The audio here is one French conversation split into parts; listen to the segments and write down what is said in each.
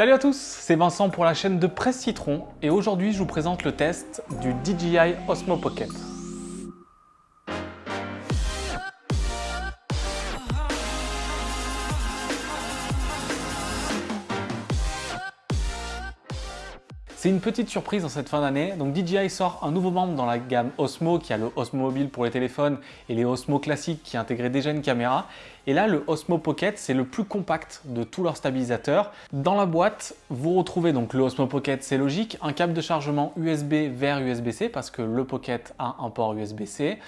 Salut à tous, c'est Vincent pour la chaîne de Presse Citron et aujourd'hui je vous présente le test du DJI Osmo Pocket. C'est une petite surprise en cette fin d'année. Donc DJI sort un nouveau membre dans la gamme Osmo qui a le Osmo Mobile pour les téléphones et les Osmo classiques qui intégraient déjà une caméra. Et là, le Osmo Pocket, c'est le plus compact de tous leurs stabilisateurs. Dans la boîte, vous retrouvez donc le Osmo Pocket, c'est logique, un câble de chargement USB vers USB-C parce que le Pocket a un port USB-C.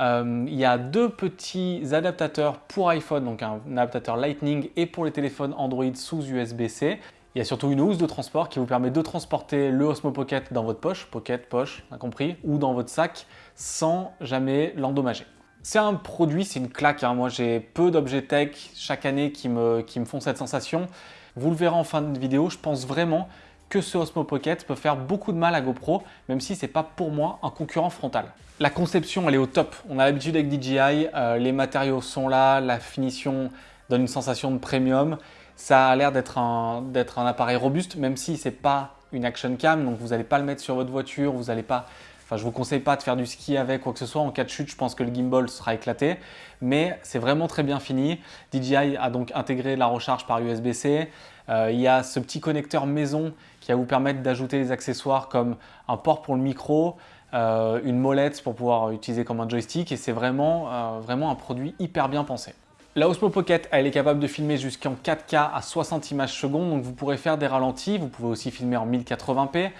Euh, il y a deux petits adaptateurs pour iPhone, donc un adaptateur Lightning et pour les téléphones Android sous USB-C. Il y a surtout une housse de transport qui vous permet de transporter le Osmo Pocket dans votre poche, pocket, poche, compris, ou dans votre sac sans jamais l'endommager. C'est un produit, c'est une claque. Hein. Moi, j'ai peu d'objets tech chaque année qui me, qui me font cette sensation. Vous le verrez en fin de vidéo, je pense vraiment que ce Osmo Pocket peut faire beaucoup de mal à GoPro, même si ce n'est pas pour moi un concurrent frontal. La conception, elle est au top. On a l'habitude avec DJI, euh, les matériaux sont là, la finition donne une sensation de premium. Ça a l'air d'être un, appareil robuste, même si ce n'est pas une action cam, donc vous n'allez pas le mettre sur votre voiture, vous n'allez pas... Enfin, je ne vous conseille pas de faire du ski avec quoi que ce soit. En cas de chute, je pense que le gimbal sera éclaté. Mais c'est vraiment très bien fini. DJI a donc intégré la recharge par USB-C. Euh, il y a ce petit connecteur maison qui va vous permettre d'ajouter des accessoires comme un port pour le micro, euh, une molette pour pouvoir utiliser comme un joystick. Et c'est vraiment, euh, vraiment un produit hyper bien pensé. La Osmo Pocket, elle est capable de filmer jusqu'en 4K à 60 images secondes, donc vous pourrez faire des ralentis, vous pouvez aussi filmer en 1080p.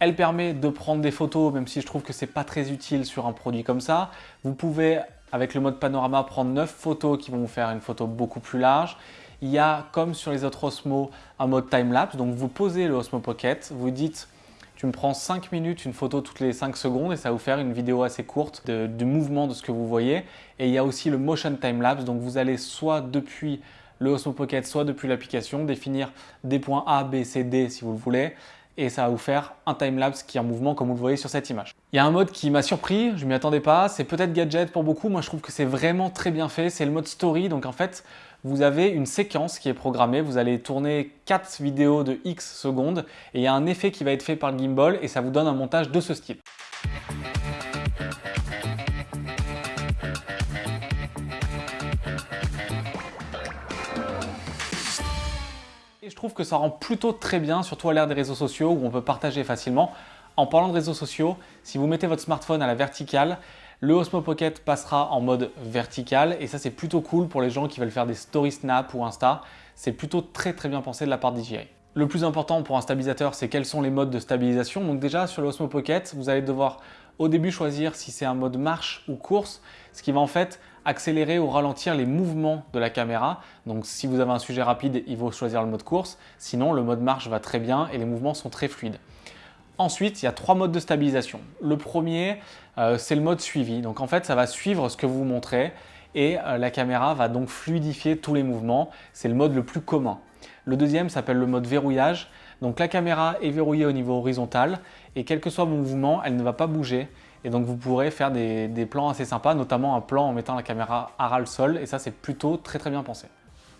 Elle permet de prendre des photos, même si je trouve que c'est pas très utile sur un produit comme ça. Vous pouvez, avec le mode panorama, prendre 9 photos qui vont vous faire une photo beaucoup plus large. Il y a, comme sur les autres Osmo, un mode time-lapse. Donc vous posez le Osmo Pocket, vous dites tu me prends 5 minutes, une photo toutes les 5 secondes et ça va vous faire une vidéo assez courte du mouvement de ce que vous voyez. Et il y a aussi le motion time lapse, donc vous allez soit depuis le Osmo Pocket, soit depuis l'application, définir des points A, B, C, D si vous le voulez et ça va vous faire un time-lapse qui est en mouvement comme vous le voyez sur cette image. Il y a un mode qui m'a surpris, je ne m'y attendais pas, c'est peut-être gadget pour beaucoup, moi je trouve que c'est vraiment très bien fait, c'est le mode story, donc en fait vous avez une séquence qui est programmée, vous allez tourner 4 vidéos de X secondes et il y a un effet qui va être fait par le gimbal et ça vous donne un montage de ce style. Je trouve que ça rend plutôt très bien, surtout à l'ère des réseaux sociaux où on peut partager facilement. En parlant de réseaux sociaux, si vous mettez votre smartphone à la verticale, le Osmo Pocket passera en mode vertical et ça c'est plutôt cool pour les gens qui veulent faire des story snap ou Insta. C'est plutôt très très bien pensé de la part DJI. Le plus important pour un stabilisateur, c'est quels sont les modes de stabilisation. Donc déjà sur le Osmo Pocket, vous allez devoir au début choisir si c'est un mode marche ou course, ce qui va en fait accélérer ou ralentir les mouvements de la caméra. Donc si vous avez un sujet rapide, il faut choisir le mode course. Sinon, le mode marche va très bien et les mouvements sont très fluides. Ensuite, il y a trois modes de stabilisation. Le premier, euh, c'est le mode suivi. Donc en fait, ça va suivre ce que vous montrez et euh, la caméra va donc fluidifier tous les mouvements. C'est le mode le plus commun. Le deuxième s'appelle le mode verrouillage. Donc la caméra est verrouillée au niveau horizontal et quel que soit vos mouvements, elle ne va pas bouger. Et donc vous pourrez faire des, plans assez sympas, notamment un plan en mettant la caméra à ras le sol et ça c'est plutôt très très bien pensé.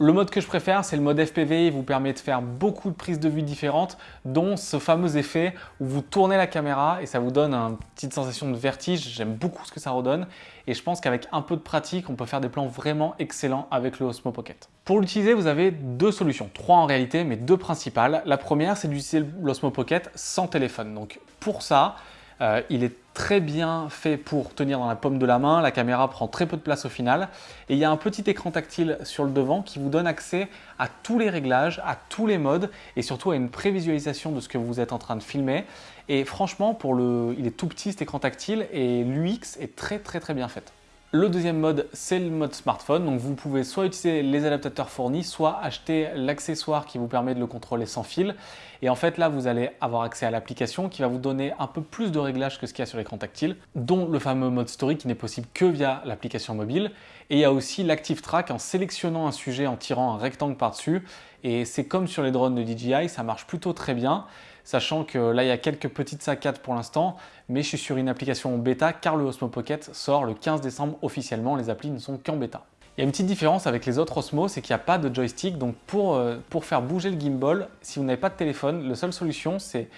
Le mode que je préfère, c'est le mode FPV. Il vous permet de faire beaucoup de prises de vue différentes, dont ce fameux effet où vous tournez la caméra et ça vous donne une petite sensation de vertige. J'aime beaucoup ce que ça redonne et je pense qu'avec un peu de pratique, on peut faire des plans vraiment excellents avec le Osmo Pocket. Pour l'utiliser, vous avez deux solutions, trois en réalité, mais deux principales. La première, c'est d'utiliser l'Osmo Pocket sans téléphone. Donc pour ça, euh, il est très bien fait pour tenir dans la paume de la main, la caméra prend très peu de place au final. Et il y a un petit écran tactile sur le devant qui vous donne accès à tous les réglages, à tous les modes et surtout à une prévisualisation de ce que vous êtes en train de filmer. Et franchement, pour le, il est tout petit cet écran tactile. Et l'UX est très très très bien faite. Le deuxième mode, c'est le mode smartphone. Donc vous pouvez soit utiliser les adaptateurs fournis, soit acheter l'accessoire qui vous permet de le contrôler sans fil. Et en fait, là, vous allez avoir accès à l'application qui va vous donner un peu plus de réglages que ce qu'il y a sur l'écran tactile, dont le fameux mode story qui n'est possible que via l'application mobile. Et il y a aussi l'Active Track en sélectionnant un sujet, en tirant un rectangle par-dessus. Et c'est comme sur les drones de DJI, ça marche plutôt très bien sachant que là, il y a quelques petites saccades pour l'instant, mais je suis sur une application bêta car le Osmo Pocket sort le 15 décembre officiellement, les applis ne sont qu'en bêta. Il y a une petite différence avec les autres Osmo, c'est qu'il n'y a pas de joystick. Donc pour, euh, pour faire bouger le gimbal, si vous n'avez pas de téléphone, la seule solution c'est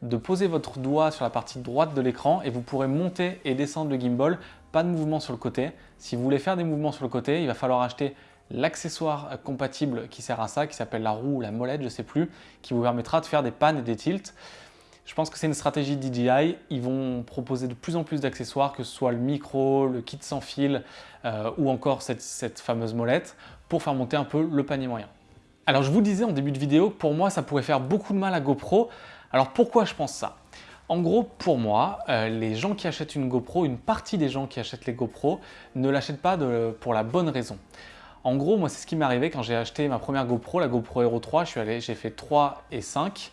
de poser votre doigt sur la partie droite de l'écran et vous pourrez monter et descendre le gimbal, pas de mouvement sur le côté. Si vous voulez faire des mouvements sur le côté, il va falloir acheter l'accessoire compatible qui sert à ça, qui s'appelle la roue ou la molette, je ne sais plus, qui vous permettra de faire des pannes et des tilts. Je pense que c'est une stratégie DJI. Ils vont proposer de plus en plus d'accessoires, que ce soit le micro, le kit sans fil euh, ou encore cette, fameuse molette pour faire monter un peu le panier moyen. Alors je vous disais en début de vidéo que pour moi ça pourrait faire beaucoup de mal à GoPro. Alors pourquoi je pense ça? En gros, pour moi, euh, les gens qui achètent une GoPro, une partie des gens qui achètent les GoPro ne l'achètent pas pour la bonne raison. En gros, moi, c'est ce qui m'est arrivé quand j'ai acheté ma première GoPro, la GoPro Hero 3. j'ai fait 3 et 5.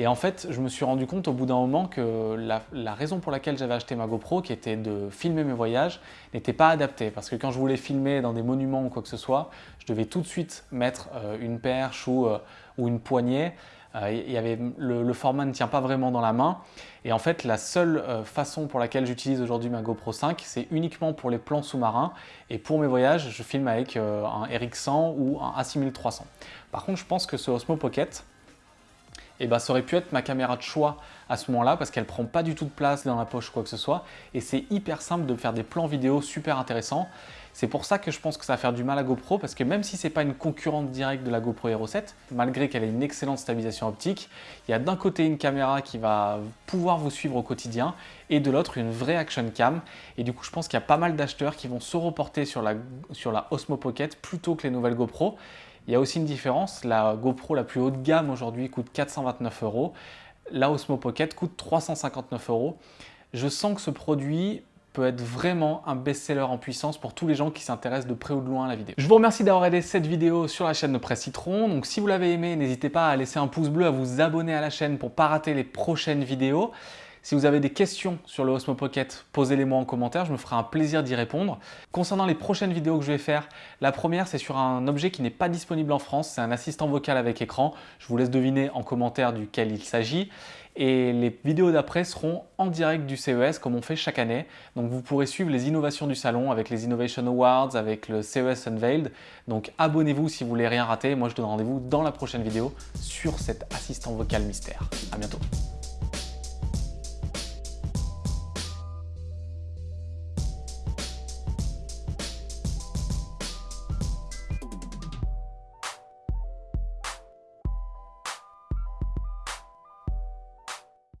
Et en fait, je me suis rendu compte au bout d'un moment que la, raison pour laquelle j'avais acheté ma GoPro, qui était de filmer mes voyages, n'était pas adaptée. Parce que quand je voulais filmer dans des monuments ou quoi que ce soit, je devais tout de suite mettre euh, une perche ou, euh, une poignée. Euh, avait, le, format ne tient pas vraiment dans la main. Et en fait, la seule façon pour laquelle j'utilise aujourd'hui ma GoPro 5, c'est uniquement pour les plans sous-marins. Et pour mes voyages, je filme avec un RX100 ou un A6300. Par contre, je pense que ce Osmo Pocket, et bah, ça aurait pu être ma caméra de choix à ce moment-là parce qu'elle prend pas du tout de place dans la poche ou quoi que ce soit et c'est hyper simple de faire des plans vidéo super intéressants. C'est pour ça que je pense que ça va faire du mal à GoPro parce que même si c'est pas une concurrente directe de la GoPro Hero 7, malgré qu'elle ait une excellente stabilisation optique, il y a d'un côté une caméra qui va pouvoir vous suivre au quotidien et de l'autre une vraie action cam. Et du coup, je pense qu'il y a pas mal d'acheteurs qui vont se reporter sur la Osmo Pocket plutôt que les nouvelles GoPro. Il y a aussi une différence, la GoPro la plus haut de gamme aujourd'hui coûte 429 euros, la Osmo Pocket coûte 359 euros. Je sens que ce produit peut être vraiment un best-seller en puissance pour tous les gens qui s'intéressent de près ou de loin à la vidéo. Je vous remercie d'avoir aidé cette vidéo sur la chaîne de Presse Citron. Donc si vous l'avez aimé, n'hésitez pas à laisser un pouce bleu, à vous abonner à la chaîne pour ne pas rater les prochaines vidéos. Si vous avez des questions sur le Osmo Pocket, posez-les-moi en commentaire, je me ferai un plaisir d'y répondre. Concernant les prochaines vidéos que je vais faire, la première c'est sur un objet qui n'est pas disponible en France, c'est un assistant vocal avec écran. Je vous laisse deviner en commentaire duquel il s'agit. Et les vidéos d'après seront en direct du CES comme on fait chaque année. Donc vous pourrez suivre les innovations du salon avec les Innovation Awards, avec le CES Unveiled. Donc abonnez-vous si vous voulez rien rater. Moi je donne rendez-vous dans la prochaine vidéo sur cet assistant vocal mystère. A bientôt